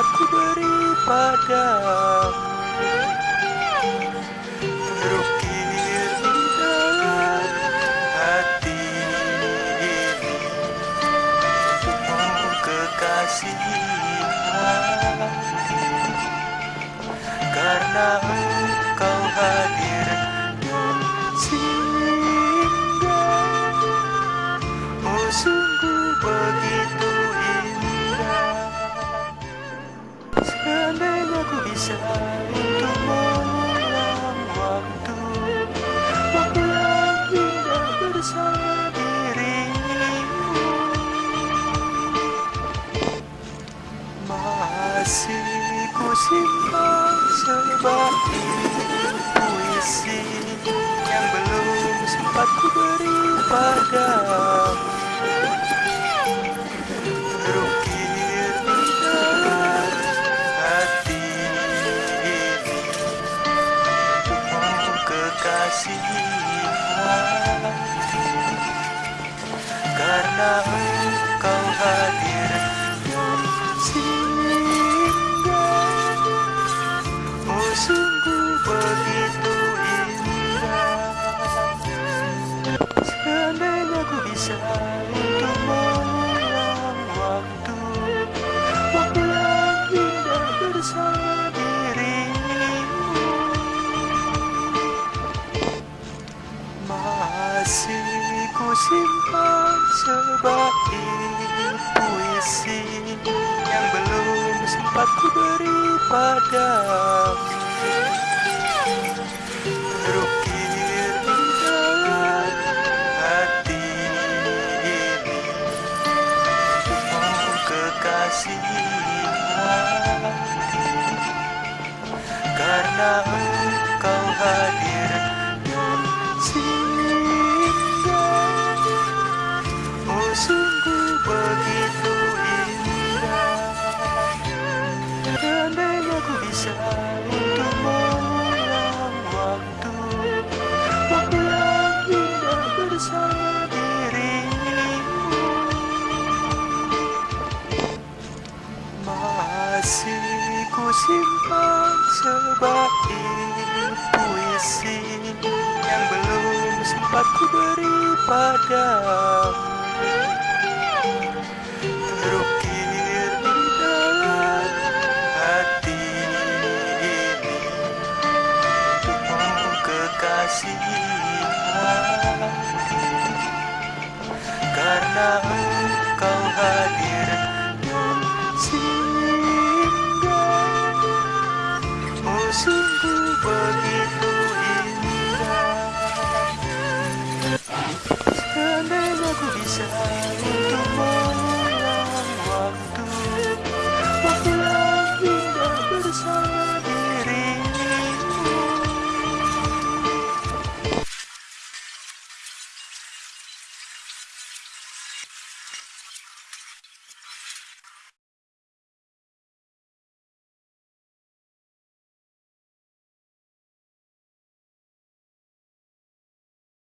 sempat ku beri padamu. Terukir di dalam hati ini Untukmu kekasih hati Karena sebagai puisi Yang belum sempat ku beri padamu Terukir di hati ini Untukmu kekasih hati Karena sungguh begitu indah Seandainya ku bisa untuk mengulang waktu. Waktu yang indah bersama Masih ku simpan sebagai puisi Yang belum sempat ku beri padamu Karena engkau hadir dan singgah Oh sungguh begitu indah Seandainya ku bisa untuk mengulang waktu Waktu yang indah bersama sebagai puisi Yang belum sempat ku beri padamu Terukir di dalam hati ini Untukmu kekasih hati Karena